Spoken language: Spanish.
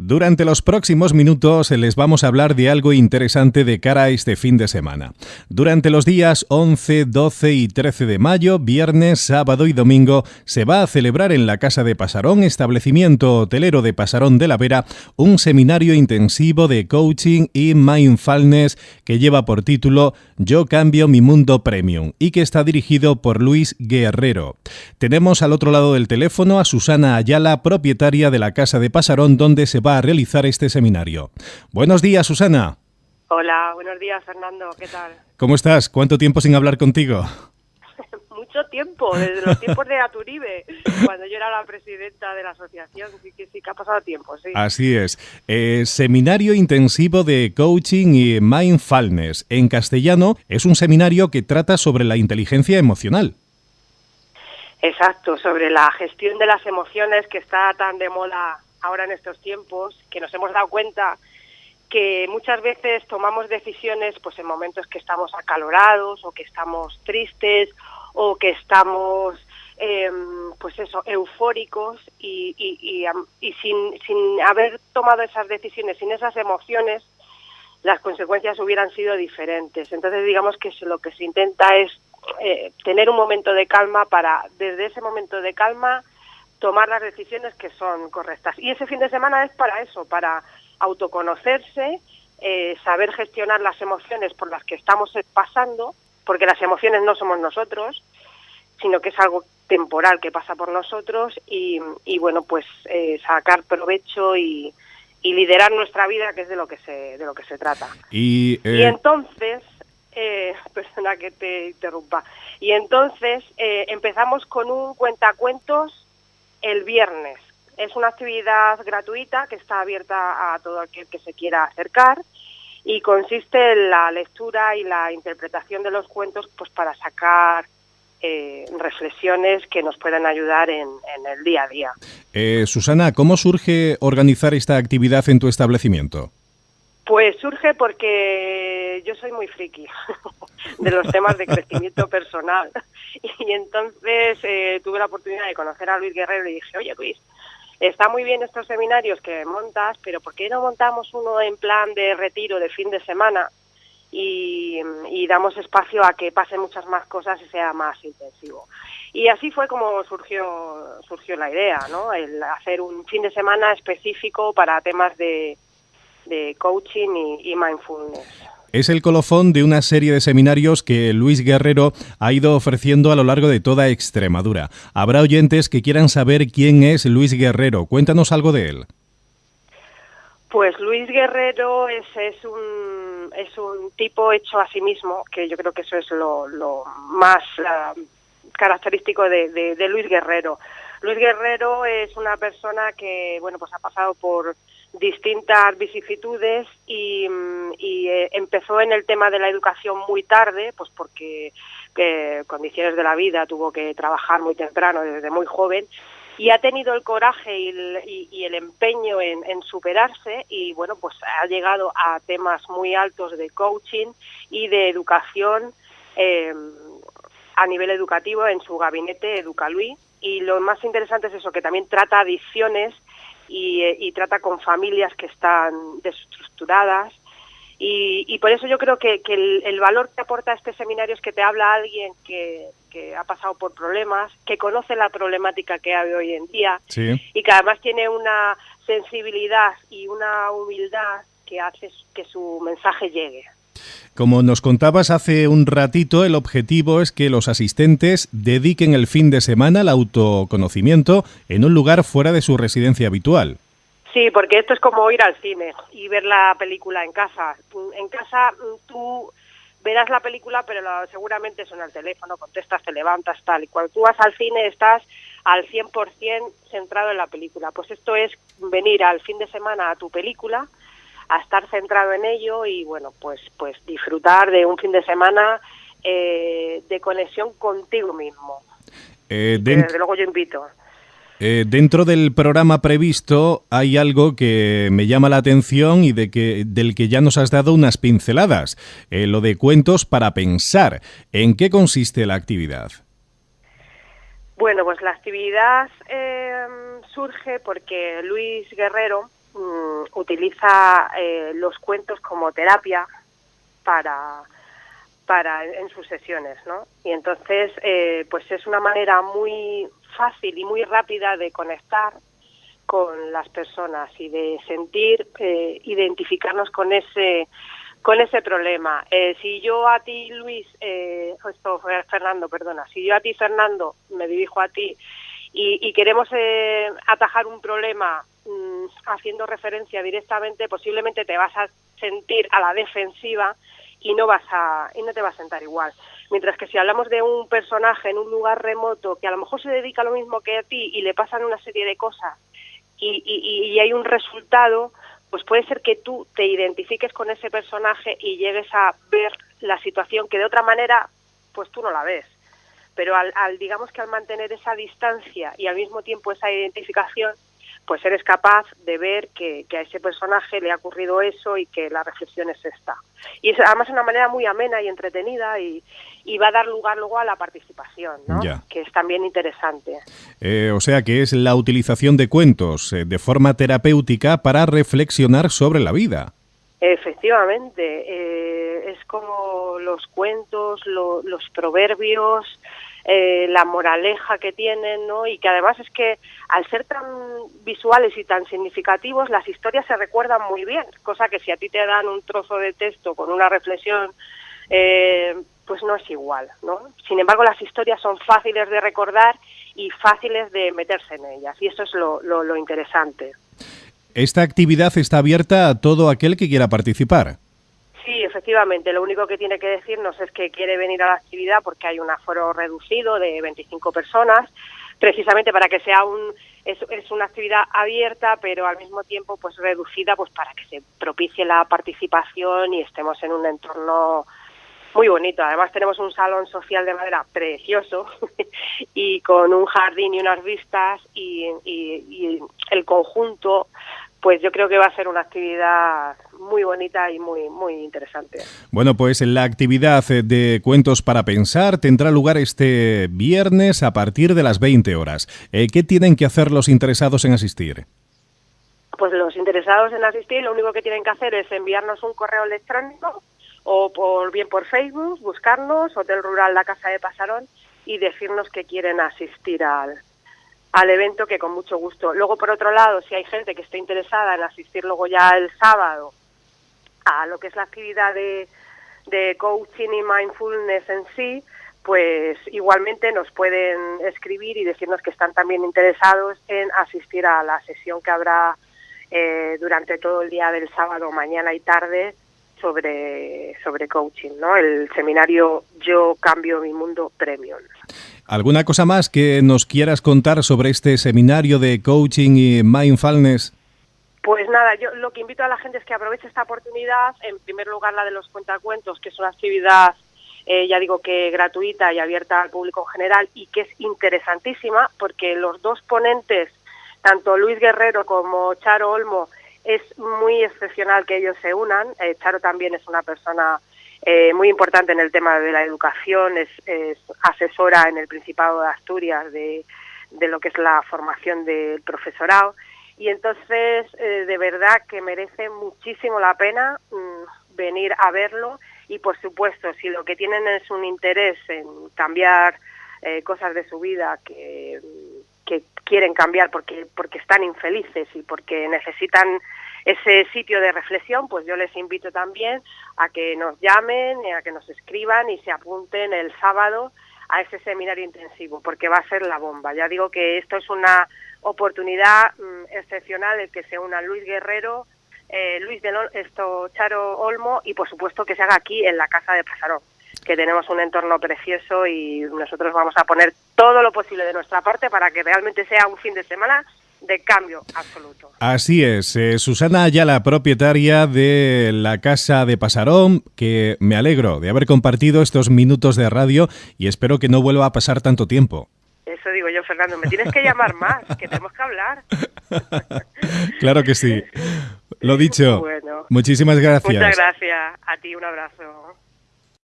Durante los próximos minutos les vamos a hablar de algo interesante de cara a este fin de semana. Durante los días 11, 12 y 13 de mayo, viernes, sábado y domingo, se va a celebrar en la Casa de Pasarón, establecimiento hotelero de Pasarón de la Vera, un seminario intensivo de coaching y mindfulness que lleva por título Yo cambio mi mundo premium y que está dirigido por Luis Guerrero. Tenemos al otro lado del teléfono a Susana Ayala, propietaria de la Casa de Pasarón, donde se va a realizar este seminario. Buenos días, Susana. Hola, buenos días, Fernando. ¿Qué tal? ¿Cómo estás? ¿Cuánto tiempo sin hablar contigo? Mucho tiempo, desde los tiempos de Aturibe, cuando yo era la presidenta de la asociación, sí que sí que ha pasado tiempo, sí. Así es. Eh, seminario intensivo de coaching y mindfulness. En castellano es un seminario que trata sobre la inteligencia emocional. Exacto, sobre la gestión de las emociones que está tan de moda ahora en estos tiempos, que nos hemos dado cuenta que muchas veces tomamos decisiones pues en momentos que estamos acalorados o que estamos tristes o que estamos em, pues eso eufóricos y, y, y, sin, sin haber tomado esas decisiones sin esas emociones las consecuencias hubieran sido diferentes. Entonces digamos que lo que se intenta es eh, tener un momento de calma para desde ese momento de calma tomar las decisiones que son correctas. Y ese fin de semana es para eso, para autoconocerse, eh, saber gestionar las emociones por las que estamos pasando, porque las emociones no somos nosotros, sino que es algo temporal que pasa por nosotros y, bueno, pues eh, sacar provecho y, liderar nuestra vida, que es de lo que se, de lo que se trata. Y, y eh, entonces, persona que te interrumpa, y entonces empezamos con un cuentacuentos el viernes. Es una actividad gratuita que está abierta a todo aquel que se quiera acercar y consiste en la lectura y la interpretación de los cuentos pues para sacar eh, reflexiones que nos puedan ayudar en, el día a día. Eh, Susana, ¿cómo surge organizar esta actividad en tu establecimiento? Pues surge porque yo soy muy friki de los temas de crecimiento personal y entonces eh, tuve la oportunidad de conocer a Luis Guerrero y dije, oye Luis, está muy bien estos seminarios que montas, pero ¿por qué no montamos uno en plan de retiro de fin de semana y, damos espacio a que pasen muchas más cosas y sea más intensivo? Y así fue como surgió, surgió la idea, ¿no? El hacer un fin de semana específico para temas de de coaching y, mindfulness. Es el colofón de una serie de seminarios que Luis Guerrero ha ido ofreciendo a lo largo de toda Extremadura. Habrá oyentes que quieran saber quién es Luis Guerrero. Cuéntanos algo de él. Pues Luis Guerrero es, es, un, es un tipo hecho a sí mismo, que yo creo que eso es lo, más uh, característico de, de Luis Guerrero. Luis Guerrero es una persona que, bueno, pues ha pasado por distintas vicisitudes y, mm, eh, empezó en el tema de la educación muy tarde, pues porque condiciones de la vida tuvo que trabajar muy temprano, desde muy joven, y ha tenido el coraje y el, empeño en, superarse y bueno, pues ha llegado a temas muy altos de coaching y de educación eh, a nivel educativo en su gabinete Educaluí y lo más interesante es eso, que también trata adicciones eh, y, trata con familias que están desestructuradas. Y, por eso yo creo que, el, valor que aporta este seminario es que te habla alguien que, ha pasado por problemas, que conoce la problemática que hay hoy en día y que además tiene una sensibilidad y una humildad que hace que su mensaje llegue. Como nos contabas hace un ratito, el objetivo es que los asistentes dediquen el fin de semana al autoconocimiento en un lugar fuera de su residencia habitual. Sí, porque esto es como ir al cine y ver la película en casa. En casa mm, tú verás la película, pero seguramente son al teléfono, contestas, te levantas, tal. Y cuando tú vas al cine estás al 100% centrado en la película. Pues esto es venir al fin de semana a tu película a estar centrado en ello y bueno, pues, pues disfrutar de un fin de semana eh, de conexión contigo mismo. Eh, desde luego yo invito. Eh, dentro del programa previsto hay algo que me llama la atención y de que, del que ya nos has dado unas pinceladas, lo de cuentos para pensar. ¿En qué consiste la actividad? Bueno, pues la actividad surge porque Luis Guerrero, utiliza eh, los cuentos como terapia para para en sus sesiones, ¿no? Y entonces, eh, pues es una manera muy fácil y muy rápida de conectar con las personas y de sentir, eh, identificarnos con ese con ese problema. Eh, si yo a ti, Luis, eh, esto Fernando, perdona, si yo a ti, Fernando, me dirijo a ti y, queremos eh, atajar un problema mm, haciendo referencia directamente, posiblemente te vas a sentir a la defensiva y no vas a y no te va a sentar igual. Mientras que si hablamos de un personaje en un lugar remoto que a lo mejor se dedica a lo mismo que a ti y le pasan una serie de cosas y, y, y hay un resultado, pues puede ser que tú te identifiques con ese personaje y llegues a ver la situación que de otra manera pues tú no la ves. Pero al, al digamos que al mantener esa distancia y al mismo tiempo esa identificación, pues eres capaz de ver que, a ese personaje le ha ocurrido eso y que la reflexión es esta. Y es además una manera muy amena y entretenida y, va a dar lugar luego a la participación, ¿no? que es también interesante. Eh, o sea que es la utilización de cuentos eh, de forma terapéutica para reflexionar sobre la vida. Efectivamente, eh, es como los cuentos, los proverbios, eh, la moraleja que tienen, ¿no? Y que además es que al ser tan visuales y tan significativos, las historias se recuerdan muy bien, cosa que si a ti te dan un trozo de texto con una reflexión, eh, pues no es igual, ¿no? Sin embargo, las historias son fáciles de recordar y fáciles de meterse en ellas, y eso es lo, lo, lo interesante. Esta actividad está abierta a todo aquel que quiera participar. Efectivamente. Lo único que tiene que decirnos es que quiere venir a la actividad porque hay un aforo reducido de 25 personas, precisamente para que sea un es, es, una actividad abierta, pero al mismo tiempo pues reducida, pues para que se propicie la participación y estemos en un entorno muy bonito. Además tenemos un salón social de madera precioso y con un jardín y unas vistas y, y el conjunto pues yo creo que va a ser una actividad muy bonita y muy muy interesante. Bueno, pues la actividad de Cuentos para Pensar tendrá lugar este viernes a partir de las 20 horas. Eh, ¿Qué tienen que hacer los interesados en asistir? Pues los interesados en asistir lo único que tienen que hacer es enviarnos un correo electrónico o por bien por Facebook, buscarnos, Hotel Rural La Casa de Pasarón y decirnos que quieren asistir al, al evento que con mucho gusto. Luego, por otro lado, si hay gente que esté interesada en asistir luego ya el sábado a lo que es la actividad de, de coaching y mindfulness en sí, pues igualmente nos pueden escribir y decirnos que están también interesados en asistir a la sesión que habrá eh, durante todo el día del sábado, mañana y tarde sobre, sobre coaching, ¿no? El seminario Yo Cambio Mi Mundo Premium. ¿Alguna cosa más que nos quieras contar sobre este seminario de coaching y mindfulness? Pues nada, yo lo que invito a la gente es que aproveche esta oportunidad, en primer lugar la de los cuentacuentos, que es una actividad, eh, ya digo que gratuita y abierta al público en general y que es interesantísima porque los dos ponentes, tanto Luis Guerrero como Charo Olmo, es muy excepcional que ellos se unan. Eh, Charo también es una persona eh, muy importante en el tema de la educación, es, asesora en el Principado de Asturias de, de, lo que es la formación del profesorado. Y entonces, eh, de verdad que merece muchísimo la pena mm, venir a verlo. Y por supuesto, si lo que tienen es un interés en cambiar eh, cosas de su vida que, que quieren cambiar porque, porque están infelices y porque necesitan ese sitio de reflexión, pues yo les invito también a que nos llamen, a que nos escriban y se apunten el sábado a ese seminario intensivo, porque va a ser la bomba. Ya digo que esto es una oportunidad mm, excepcional el que se una Luis Guerrero, eh, Luis de esto, Charo Olmo y por supuesto que se haga aquí en la Casa de Pasarón, que tenemos un entorno precioso y nosotros vamos a poner todo lo posible de nuestra parte para que realmente sea un fin de semana de cambio absoluto. Así es. Eh, Susana Ayala, propietaria de la Casa de Pasarón, que me alegro de haber compartido estos minutos de radio y espero que no vuelva a pasar tanto tiempo. Eso digo yo, Fernando. Me tienes que llamar más, que tenemos que hablar. claro que sí. Lo dicho. Muchísimas gracias. Muchas gracias. A ti un abrazo.